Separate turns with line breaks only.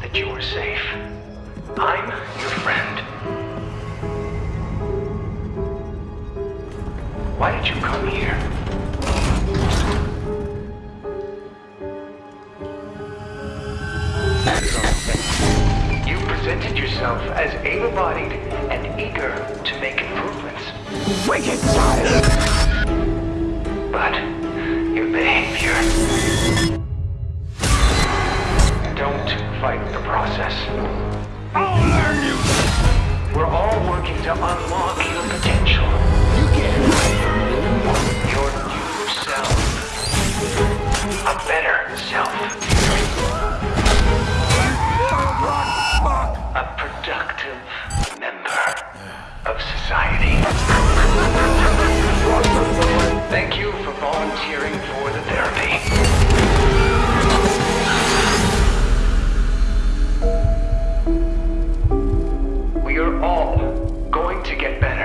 that you are safe. I'm your friend. Why did you come here? You presented yourself as able-bodied and eager to make improvements. Wicked child! to unlock your potential. You can. Your new self. A better self. A productive member of society. Thank you for volunteering for the therapy. We are all to get better.